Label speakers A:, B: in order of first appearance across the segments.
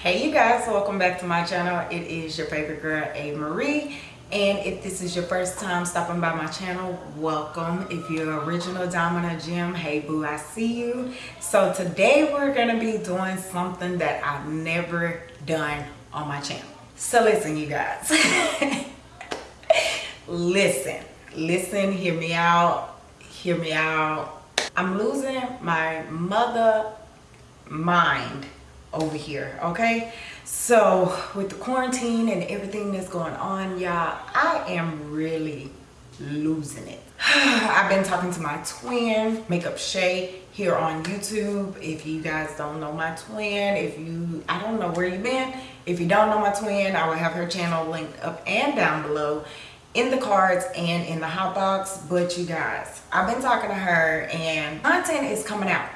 A: Hey you guys, welcome back to my channel. It is your favorite girl, A. Marie. And if this is your first time stopping by my channel, welcome. If you're original domino Gem, hey boo, I see you. So today we're gonna be doing something that I've never done on my channel. So listen you guys. listen, listen, hear me out, hear me out. I'm losing my mother mind over here okay? So with the quarantine and everything that's going on y'all i am really losing it. I've been talking to my twin makeup shay here on youtube. If you guys don't know my twin if you i don't know where you've been. If you don't know my twin i will have her channel linked up and down below in the cards and in the hot box. But you guys i've been talking to her and content is coming out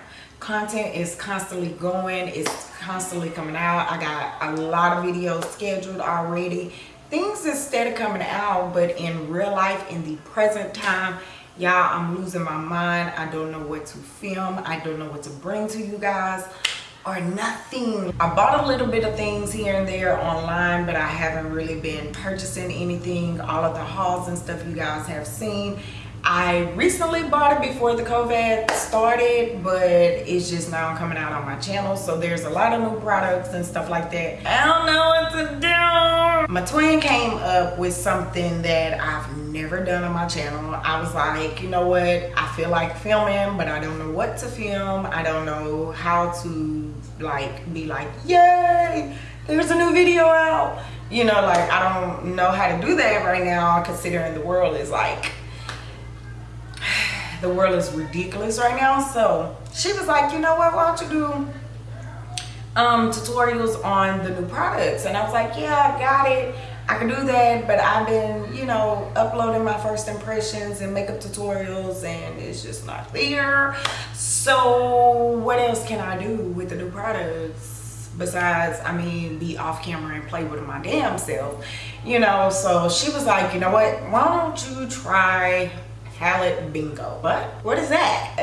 A: content is constantly going it's constantly coming out. I got a lot of videos scheduled already. Things is steady coming out but in real life in the present time y'all i'm losing my mind. I don't know what to film. I don't know what to bring to you guys or nothing. I bought a little bit of things here and there online but i haven't really been purchasing anything. All of the hauls and stuff you guys have seen I recently bought it before the COVID started, but it's just now coming out on my channel. So there's a lot of new products and stuff like that. I don't know what to do. My twin came up with something that I've never done on my channel. I was like, you know what? I feel like filming, but I don't know what to film. I don't know how to like be like, yay, there's a new video out. You know, like I don't know how to do that right now considering the world is like the world is ridiculous right now. So she was like you know what? Why don't you do um tutorials on the new products? And i was like yeah i got it. I can do that but i've been you know uploading my first impressions and makeup tutorials and it's just not there. So what else can i do with the new products besides i mean be off camera and play with my damn self? You know so she was like you know what? Why don't you try palette bingo. What? What is that?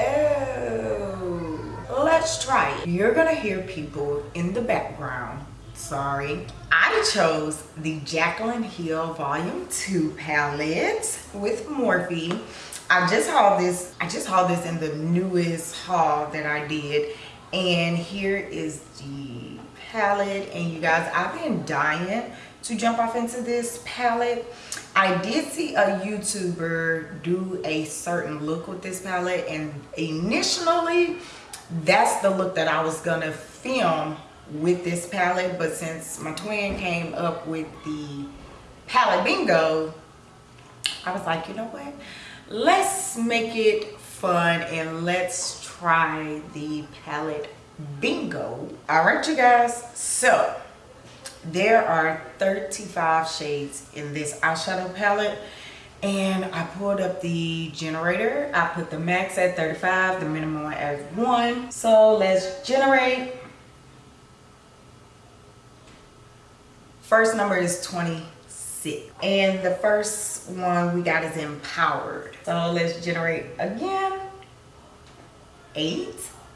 A: Oh, let's try it. You're gonna hear people in the background. Sorry. I chose the Jaclyn Hill Volume 2 palette with Morphe. I just hauled this, I just hauled this in the newest haul that I did. And here is the palette. And you guys, I've been dying to jump off into this palette. I did see a YouTuber do a certain look with this palette and initially that's the look that I was gonna film with this palette but since my twin came up with the palette bingo I was like you know what? Let's make it fun and let's try the palette bingo. All right you guys. So there are 35 shades in this eyeshadow palette and I pulled up the generator. I put the max at 35, the minimum at 1. So let's generate. First number is 26. And the first one we got is empowered. So let's generate again. 8.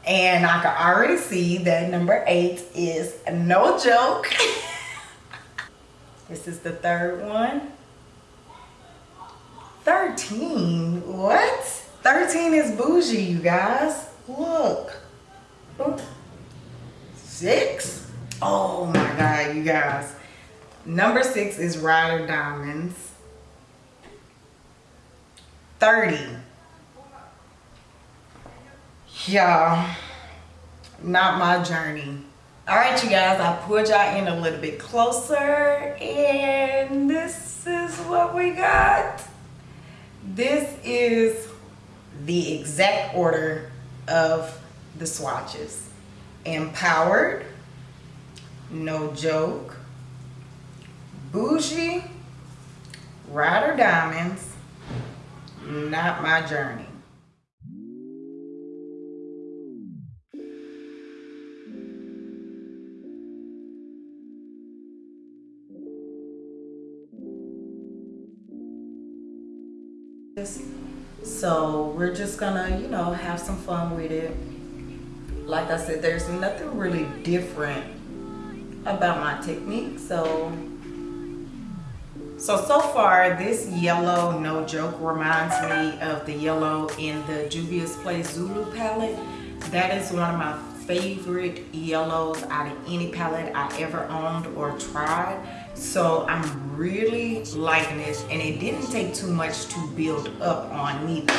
A: And I can already see that number 8 is no joke. This is the third one. 13, what? 13 is bougie, you guys. Look. Six? Oh my God, you guys. Number six is Rider Diamonds. 30. Y'all, not my journey all right you guys i pulled y'all in a little bit closer and this is what we got. This is the exact order of the swatches. Empowered no joke bougie rider diamonds not my journey so we're just gonna you know have some fun with it like i said there's nothing really different about my technique. So, so, so far this yellow, no joke, reminds me of the yellow in the Juvia's Place Zulu palette. That is one of my favorite yellows out of any palette I ever owned or tried. So I'm really liking this and it didn't take too much to build up on neither.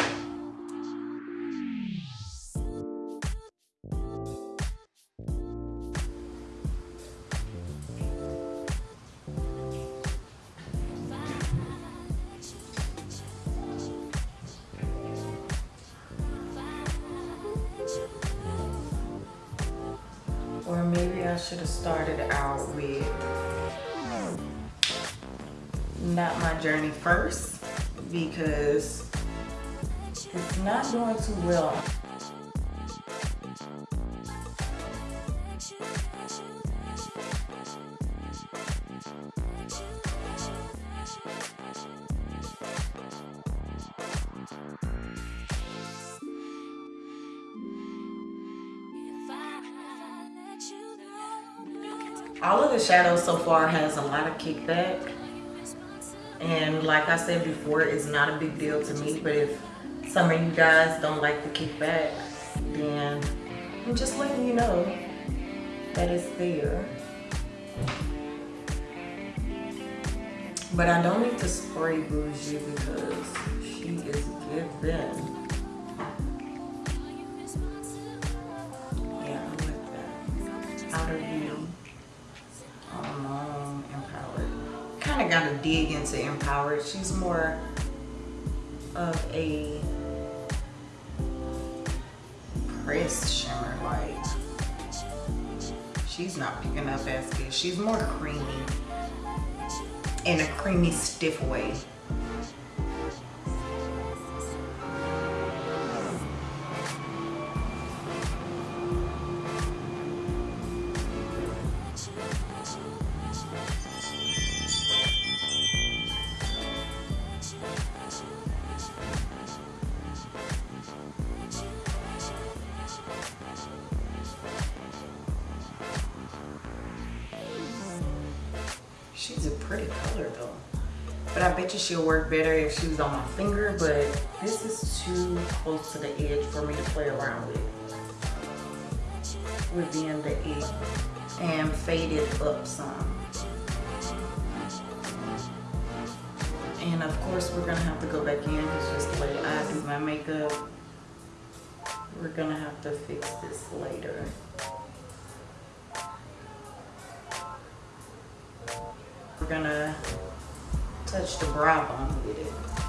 A: Or maybe I should have started out with not my journey first because it's not doing too well. all of the shadows so far has a lot of kickback and like I said before it's not a big deal to me but if some of you guys don't like the kickback then I'm just letting you know that it's there. But I don't need to spray Bougie because she is giving dig into Empowered. She's more of a pressed shimmer. Like, she's not picking up as good. She's more creamy in a creamy, stiff way. She's a pretty color though. But I bet you she'll work better if she was on my finger, but this is too close to the edge for me to play around with. With being the edge and fade it up some. And of course we're gonna have to go back in because just the way I do my makeup, we're gonna have to fix this later. We're gonna touch the brow bone with it.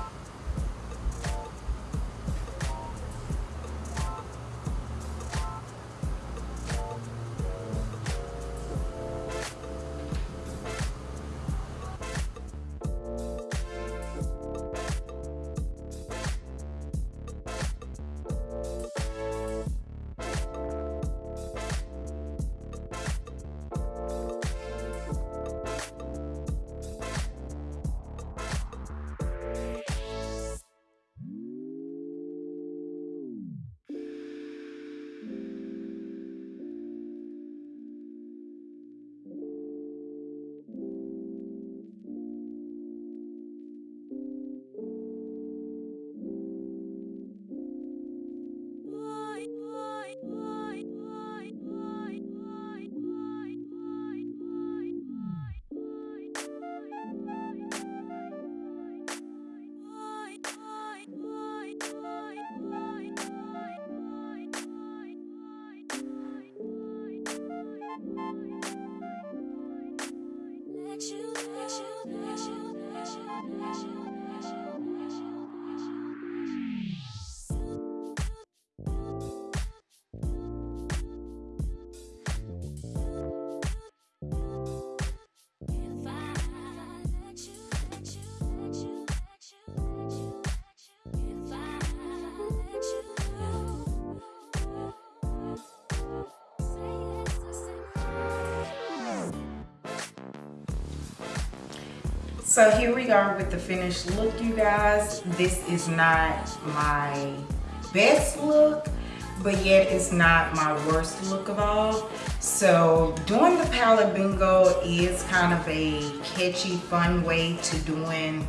A: So here we are with the finished look, you guys. This is not my best look, but yet it's not my worst look of all. So doing the palette bingo is kind of a catchy, fun way to doing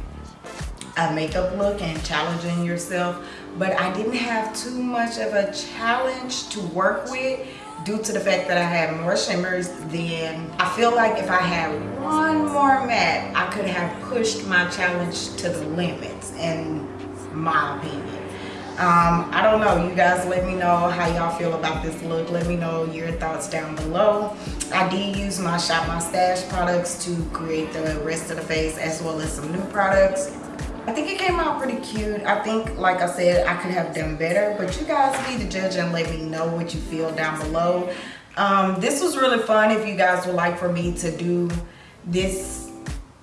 A: a makeup look and challenging yourself. But I didn't have too much of a challenge to work with due to the fact that I had more shimmers than I feel like if I had one more matte, I could have pushed my challenge to the limits in my opinion. Um, I don't know. You guys let me know how y'all feel about this look. Let me know your thoughts down below. I did use my Shop My Stash products to create the rest of the face as well as some new products. I think it came out pretty cute. I think, like I said, I could have done better, but you guys be the judge and let me know what you feel down below. Um, this was really fun if you guys would like for me to do this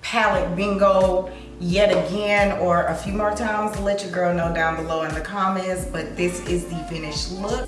A: palette bingo yet again or a few more times let your girl know down below in the comments but this is the finished look